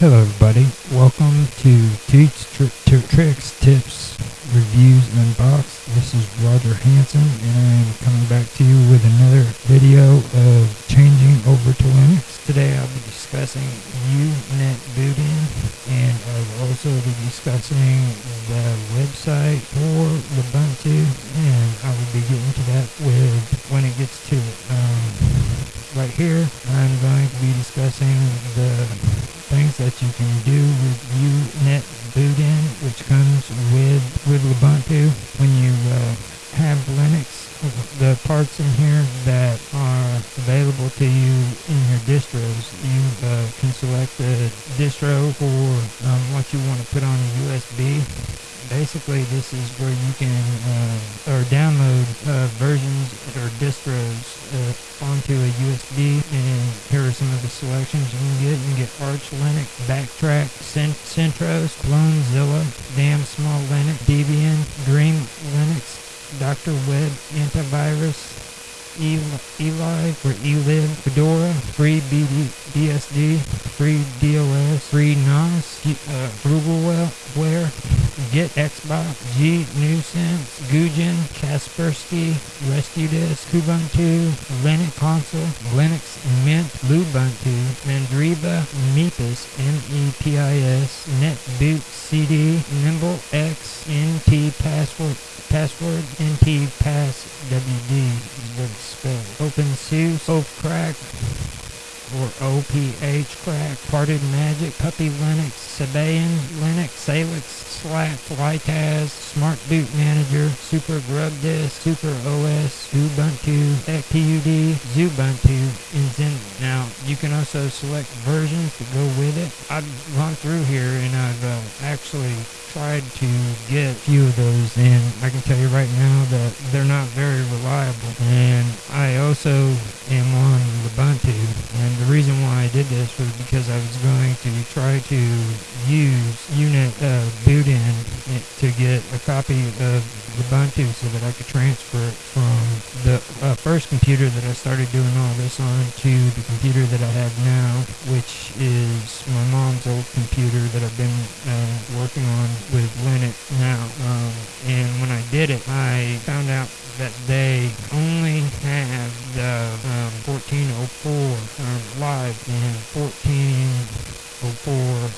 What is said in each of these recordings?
Hello, everybody. Welcome to Tri- Tricks Tips Reviews Unboxed. This is Roger Hanson, and I am coming back to you with another video of changing over to Linux. Today, I'll be discussing Unet Booting and I will also be discussing the website for Ubuntu, and I will be getting to that with when it gets to it. Um, right here, I'm going to be discussing the things that you can do with Unet Bootin, which comes with with Ubuntu when you uh, have Linux. The parts in here that are available to you in your distros, you uh, can select the distro for um, what you want to put on a USB basically this is where you can uh, or download uh, versions or distros uh, onto a USB and here are some of the selections you can get. You can get Arch Linux, Backtrack, Cent- Centros, Clonezilla, Damn Small Linux, Debian, Dream Linux, Dr. Web Antivirus, Eli, for eLib, Fedora, free BD, BSD, free DOS, free NOS, uh, Googleware, Get Xbox, G Nuisance, Gujin, Kaspersky, Rescuedisk, Kubuntu, Linux Console, Linux Mint, Lubuntu, Mandriva, Mepis, M-E-P-I-S, NetBoot CD, Nimble X, NT Password, Password, NT Pass WD is what it's spelled. OpenSUSE, Crack, or Ophcrack, Parted Magic, Puppy Linux, Sabayon Linux, Salix, Slack, Flytaz, Smart Boot Manager, Super Grub Disk, Super OS, Ubuntu, XPUD, Xubuntu, and Zen. Now, you can also select versions to go with it. I've gone through here and I've uh, actually tried to get a few of those and I can tell you right now that they're not very reliable and I also am on Ubuntu and the reason why I did this was because I was going to try to use unit uh, Bootin to get a copy of Ubuntu so that I could transfer it from the uh, first computer that I started doing all this on to the computer that I have now, which is my mom's old computer that I've been uh, working on with Linux now. Um, and when I did it, I found out that they only have the um, 1404 um, live and 1404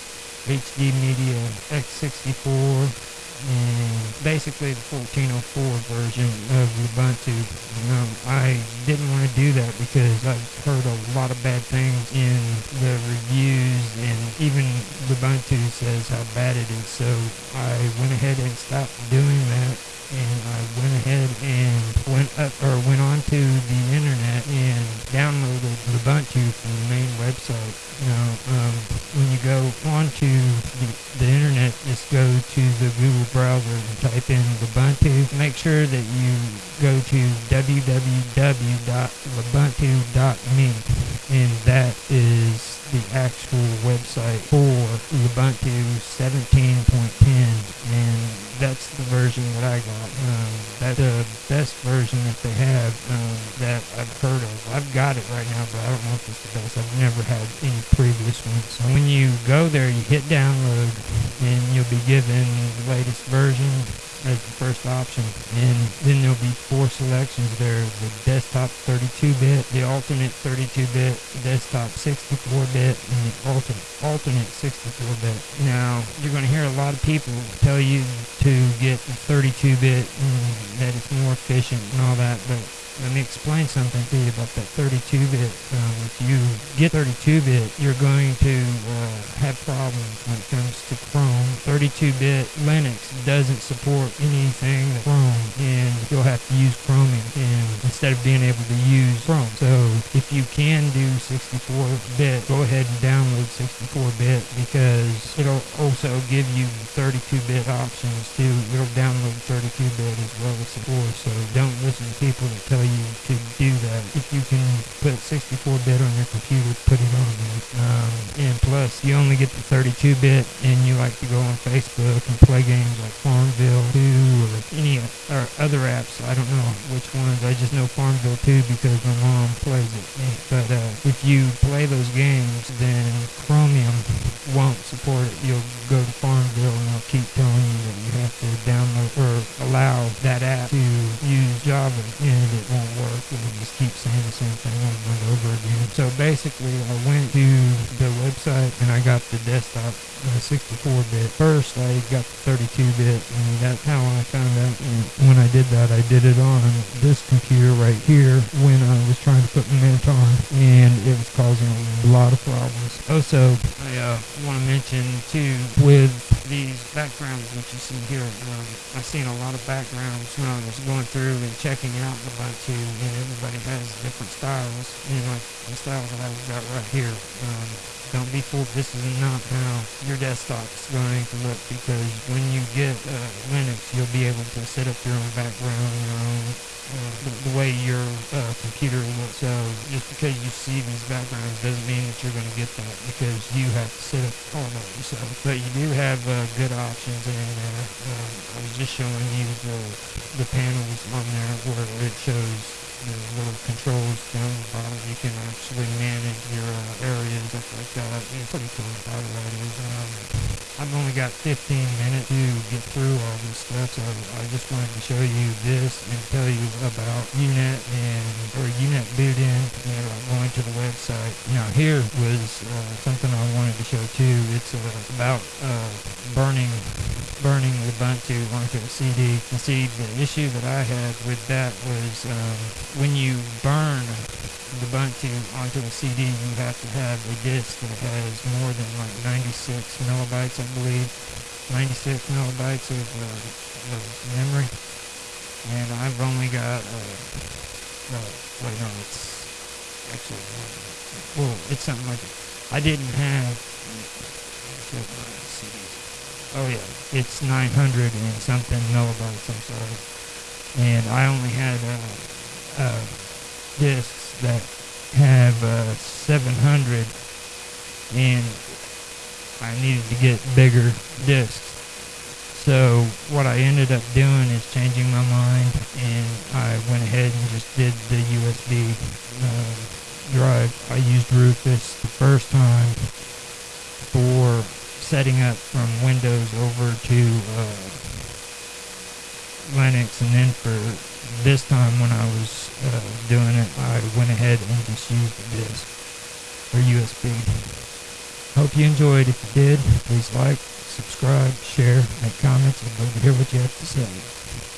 HD Media X64 and basically the 1404 version of Ubuntu. Um, I didn't want to do that because I've heard a lot of bad things in the reviews even Ubuntu says how bad it is. So I went ahead and stopped doing that and I went ahead and went up or went onto the internet and downloaded Ubuntu from the main website. Now, um, when you go onto the, the internet, just go to the Google browser and type in Ubuntu. Make sure that you go to www.ubuntu.me and that is the actual website for Ubuntu 17.10 and that's the version that I got. Um, that's the best version that they have um, that I've heard of. I've got it right now, but I don't know if it's the best. I've never had any previous ones. So when you go there, you hit download and you'll be given the latest version as the first option. And then there'll be four selections there. The desktop 32-bit, the alternate 32-bit, desktop 64-bit, and the alternate, alternate 64-bit. Now, you're going to hear a lot of people tell you to get the 32-bit and that it's more efficient and all that, but let me explain something to you about that 32-bit. Um, if you get 32-bit, you're going to uh, have problems when it comes to Chrome. 32-bit Linux doesn't support anything Chrome, and you'll have to use Chromium and instead of being able to use Chrome. So if you can do 64-bit, go ahead and download 64-bit because it'll also give you 32-bit options too. It'll download 32-bit as well as 64. So don't listen to people that tell you to do that. If you can put 64-bit on your computer, put it on. Um, and plus, you only get the 32-bit, and you like to go on Facebook and play games like Farmville 2 or any or other apps. I don't know which ones. I just know Farmville 2 because my mom plays it. But uh, if you play those games, then Chromium won't support it. You'll go to Farmville So basically, I went to the website and I got the desktop 64-bit. First, I got the 32-bit, and that's how I found out. And when I did that, I did it on this computer right here when I was trying to put Mint on, and it was causing a lot of problems. Also, I uh, want to mention too with these backgrounds that you see here. Um, I've seen a lot of backgrounds when I was going through and checking out the Ubuntu, and everybody has different styles, and like the style that I've got right here. Um, don't be fooled. This is not how your desktop is going to look because when you get uh, Linux, you'll be able to set up your own background, your own uh, the, the, way your uh, computer looks. So just because you see these backgrounds doesn't mean that you're going to get that because you have to set up all that yourself. But you do have uh, good options in there. Um, I was just showing you the the panels on there where it shows the little controls down the bottom. You can actually manage your uh, areas, stuff like that. It's pretty cool how that is. Um, I've only got 15 minutes to get through all this stuff, so I just wanted to show you this and tell you about UNet and or UNet boot in and uh, going to the website. Now here was uh, something I wanted to show too. It's uh, about uh, burning burning the Ubuntu onto a CD. And see, the issue that I had with that was um, when you burn the Ubuntu onto a CD, you have to have a disk that has more than like 96 megabytes, I believe. 96 megabytes of, uh, of memory. And I've only got, uh, uh, wait, no, it's actually, well, it's something like, I didn't have, Oh yeah, it's 900 and something millibytes. I'm sorry, and I only had uh, uh, discs that have uh, 700, and I needed to get bigger discs. So what I ended up doing is changing my mind, and I went ahead and just did the USB uh, drive. I used Rufus the first time for setting up from Windows over to uh, Linux, and then for this time when I was uh, doing it, I went ahead and just used the disk or USB. Hope you enjoyed. If you did, please like, subscribe, share, make comments, and love to hear what you have to say.